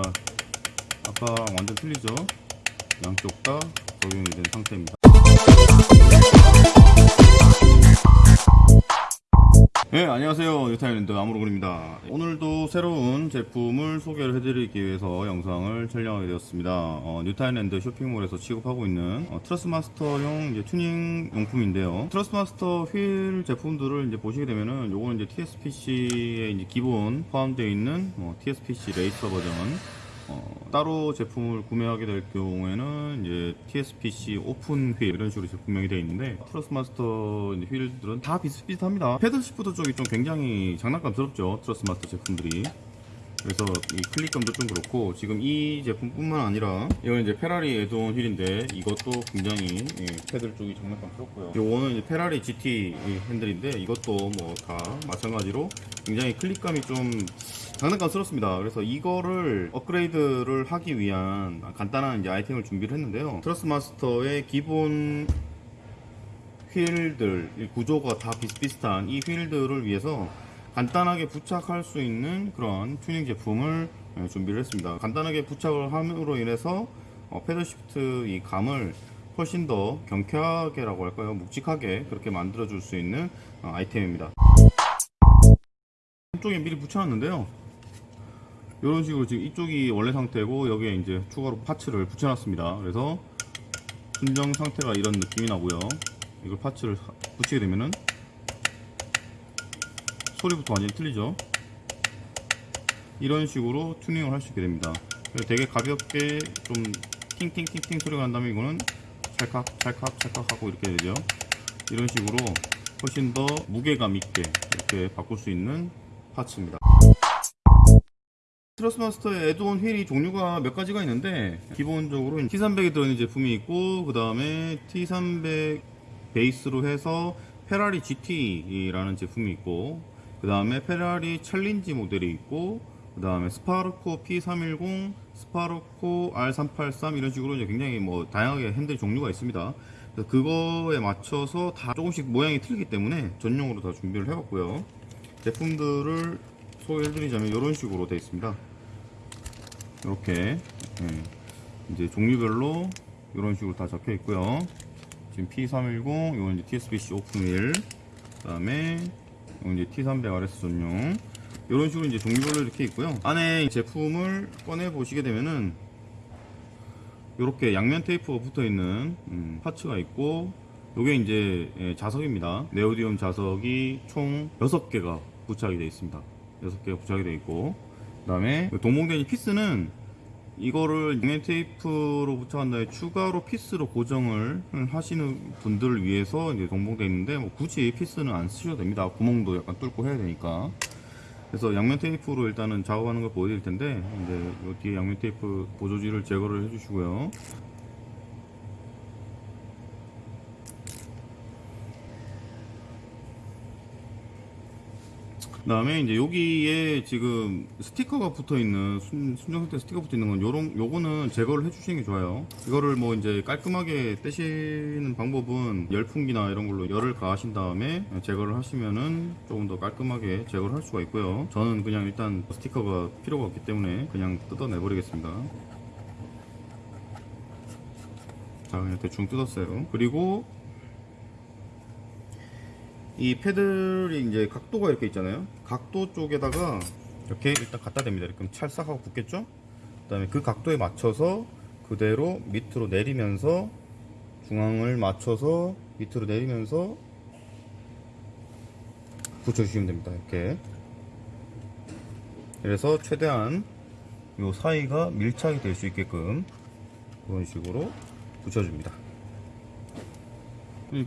아, 아까 완전 틀리죠? 양쪽 다 적용이 된 상태입니다. 네, 안녕하세요. 뉴타일랜드 아무로그입니다. 오늘도 새로운 제품을 소개를 해드리기 위해서 영상을 촬영하게 되었습니다. 어, 뉴타일랜드 쇼핑몰에서 취급하고 있는 어, 트러스마스터용 이제 튜닝 용품인데요. 트러스마스터 휠 제품들을 이제 보시게 되면은 요거는 이제 TSPC의 이제 기본 포함되어 있는 어, TSPC 레이서 버전 어, 따로 제품을 구매하게 될 경우에는 이제 TSPC open wheel 이런 식으로 분명히 되어 있는데 트러스마스터 휠들은 다 비슷비슷합니다. paddle shift 쪽이 좀 굉장히 장난감스럽죠. 트러스마스터 제품들이. 그래서 이 클릭감도 좀 그렇고 지금 이 제품뿐만 아니라 이건 이제 페라리 add-on 휠인데 이것도 굉장히 예, paddle 쪽이 장난감스럽고요. 요거는 이제 페라리 GT 핸들인데 이것도 뭐 다 마찬가지로 굉장히 클릭감이 좀 장난감스럽습니다. 그래서 이거를 업그레이드를 하기 위한 간단한 이제 아이템을 준비를 했는데요. 트러스마스터의 기본 휠들 이 구조가 다 비슷비슷한 이 휠들을 위해서 간단하게 부착할 수 있는 그런 튜닝 제품을 예, 준비를 했습니다. 간단하게 부착을 함으로 인해서 어, paddle shift 이 감을 훨씬 더 경쾌하게 라고 할까요? 묵직하게 그렇게 만들어 줄 수 있는 어, 아이템입니다. 한쪽에 미리 붙여놨는데요. 이런 식으로 지금 이쪽이 원래 상태고 여기에 이제 추가로 파츠를 붙여놨습니다. 그래서 순정 상태가 이런 느낌이 나고요. 이걸 파츠를 붙이게 되면은 소리부터 완전히 틀리죠. 이런 식으로 튜닝을 할 수 있게 됩니다. 그래서 되게 가볍게 좀 팅팅팅팅 소리가 난다면 이거는 찰칵 찰칵 찰칵 하고 이렇게 되죠. 이런 식으로 훨씬 더 무게감 있게 이렇게 바꿀 수 있는 parts입니다. 트러스마스터의 add-on 휠이 종류가 몇 가지가 있는데 기본적으로 T300이 들어있는 제품이 있고 그 다음에 T300 베이스로 해서 페라리 GT라는 제품이 있고 그 다음에 페라리 챌린지 모델이 있고 그 다음에 스파르코 P310, 스파르코 R383 이런 식으로 이제 굉장히 뭐 다양하게 핸들 종류가 있습니다. 그거에 맞춰서 다 조금씩 모양이 틀리기 때문에 전용으로 다 준비를 해봤고요. 제품들을 소개해드리자면 이런 식으로 되어 있습니다. 이렇게 예, 이제 종류별로 이런 식으로 다 적혀 있고요. 지금 P310, 이건 이제 TSBC 오픈휠, 그다음에 이건 이제 T300 RS 전용. 이런 식으로 이제 종류별로 이렇게 있고요. 안에 제품을 꺼내 보시게 되면은 이렇게 양면 테이프가 붙어 있는 음, 파츠가 있고 이게 이제 예, 자석입니다. 네오디움 자석이 총 6개가 부착이 되어 있습니다. 6개가 부착이 되어 있고 그 다음에 동봉된 이 피스는 이거를 양면 테이프로 부착한 다음에 추가로 피스로 고정을 하시는 분들을 위해서 이제 동봉되어 있는데 뭐 굳이 피스는 안 쓰셔도 됩니다. 구멍도 약간 뚫고 해야 되니까. 그래서 양면 테이프로 일단은 작업하는 걸 보여드릴 텐데 이제 요 뒤에 양면 테이프 보조지를 제거를 해주시고요. 그 다음에 이제 여기에 지금 스티커가 붙어 있는 순, 순정 상태 스티커 붙어 있는 건 요런 요거는 제거를 해주시는 게 좋아요. 이거를 뭐 이제 깔끔하게 떼시는 방법은 열풍기나 이런 걸로 열을 가하신 다음에 제거를 하시면은 조금 더 깔끔하게 제거를 할 수가 있고요. 저는 그냥 일단 스티커가 필요가 없기 때문에 그냥 뜯어내 버리겠습니다. 자 그냥 대충 뜯었어요. 그리고 이 패들이 이제 각도가 이렇게 있잖아요. 각도 쪽에다가 이렇게 일단 갖다 댑니다. 이렇게 찰싹하고 붙겠죠? 그 다음에 그 각도에 맞춰서 그대로 밑으로 내리면서 중앙을 맞춰서 밑으로 내리면서 붙여주시면 됩니다. 이렇게. 그래서 최대한 이 사이가 밀착이 될 수 있게끔 그런 식으로 붙여줍니다.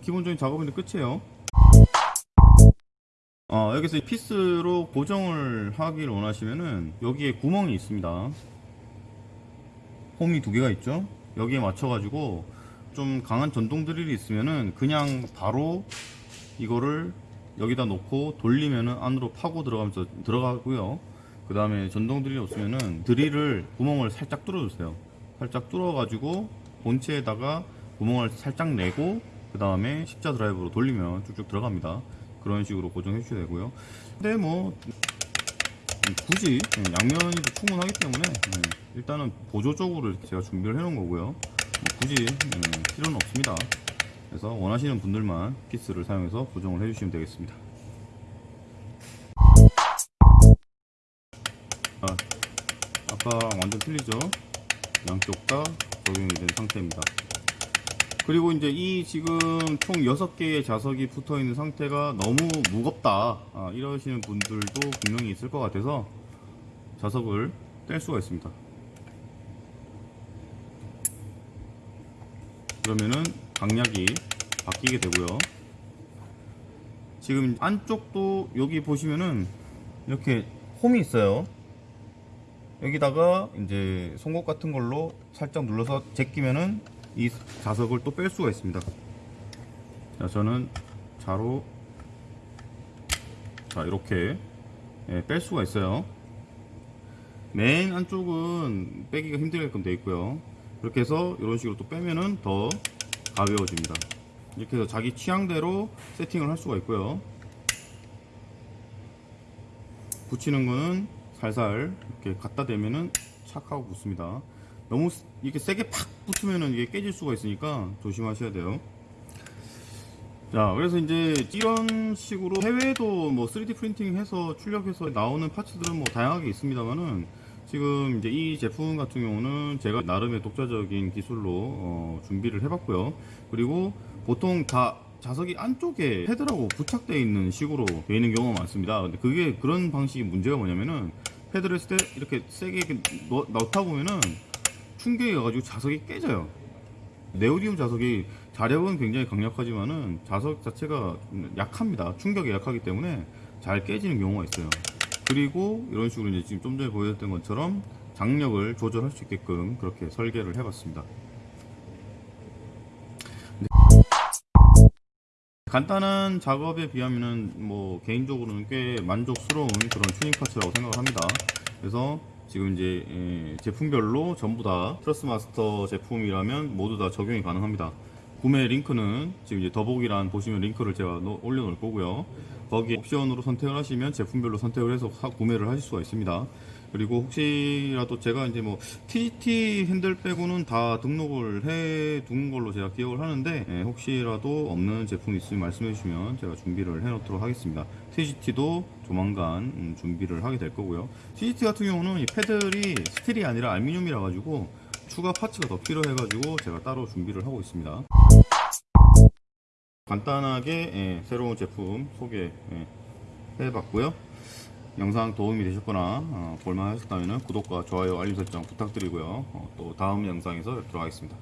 기본적인 작업은 끝이에요. 어, 여기서 피스로 고정을 하기를 원하시면은 여기에 구멍이 있습니다. 홈이 두 개가 있죠. 여기에 맞춰 가지고 좀 강한 전동 드릴이 있으면은 그냥 바로 이거를 여기다 놓고 돌리면은 안으로 파고 들어가면서 들어가고요. 그 다음에 전동 드릴이 없으면은 드릴을 구멍을 살짝 뚫어 주세요. 살짝 뚫어 가지고 본체에다가 구멍을 살짝 내고 그 다음에 십자 드라이브로 돌리면 쭉쭉 들어갑니다. 그런 식으로 고정해 주셔야 되고요. 근데 뭐 굳이 예, 양면이 충분하기 때문에 예, 일단은 보조적으로 제가 준비를 해 놓은 거고요. 뭐 굳이 예, 필요는 없습니다. 그래서 원하시는 분들만 피스를 사용해서 고정을 해주시면 되겠습니다. 아, 아까 완전 틀리죠? 양쪽 다 적용이 된 상태입니다 그리고 이제 이 지금 총 6개의 자석이 붙어 있는 상태가 너무 무겁다. 아, 이러시는 분들도 분명히 있을 것 같아서 자석을 뗄 수가 있습니다. 그러면은 강약이 바뀌게 되고요. 지금 안쪽도 여기 보시면은 이렇게 홈이 있어요. 여기다가 이제 송곳 같은 걸로 살짝 눌러서 제끼면은 이 자석을 또 뺄 수가 있습니다. 자, 저는 자로 자 이렇게 예, 뺄 수가 있어요. 맨 안쪽은 빼기가 힘들게끔 되어 있고요. 이렇게 해서 이런 식으로 또 빼면은 더 가벼워집니다. 이렇게 해서 자기 취향대로 세팅을 할 수가 있고요. 붙이는 거는 살살 이렇게 갖다 대면은 착 하고 붙습니다. 너무 스- 이렇게 세게 팍 붙으면은 이게 깨질 수가 있으니까 조심하셔야 돼요. 자, 그래서 이제 이런 식으로 해외에도 뭐 3D 프린팅 해서 출력해서 나오는 파츠들은 뭐 다양하게 있습니다만은 지금 이제 이 제품 같은 경우는 제가 나름의 독자적인 기술로 어, 준비를 해봤고요. 그리고 보통 다 자석이 안쪽에 패드라고 부착되어 있는 식으로 되어 있는 경우가 많습니다. 근데 그게 그런 방식이 문제가 뭐냐면은 패드를 했을 때 이렇게 세게 넣, 넣다 보면은 충격이 가가지고 자석이 깨져요. 네오디움 자석이 자력은 굉장히 강력하지만은 자석 자체가 약합니다. 충격이 약하기 때문에 잘 깨지는 경우가 있어요. 그리고 이런 식으로 이제 지금 좀 전에 보여줬던 것처럼 장력을 조절할 수 있게끔 그렇게 설계를 해봤습니다. 근데 간단한 작업에 비하면은 뭐 개인적으로는 꽤 만족스러운 그런 튜닝 parts라고 생각을 합니다. 그래서 지금 이제 예, 제품별로 전부 다 트러스마스터 제품이라면 모두 다 적용이 가능합니다. 구매 링크는 지금 이제 더보기란 보시면 링크를 제가 놓- 올려놓을 거고요. 거기 옵션으로 선택을 하시면 제품별로 선택을 해서 사- 구매를 하실 수가 있습니다. 그리고 혹시라도 제가 이제 뭐 TGT 핸들 빼고는 다 등록을 해 둔 걸로 제가 기억을 하는데 예, 혹시라도 없는 제품 있으면 말씀해 주시면 제가 준비를 해 놓도록 하겠습니다. TGT도 조만간 음, 준비를 하게 될 거고요. TGT 같은 경우는 이 패들이 스틸이 아니라 알루미늄이라 가지고 추가 파츠가 더 필요해 가지고 제가 따로 준비를 하고 있습니다. 간단하게 예, 새로운 제품 소개 예, 해봤고요. 영상 도움이 되셨거나 어, 볼만 하셨다면 구독과 좋아요 알림 설정 부탁드리고요. 어, 또 다음 영상에서 뵙도록 하겠습니다.